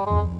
Bruh.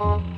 Oh.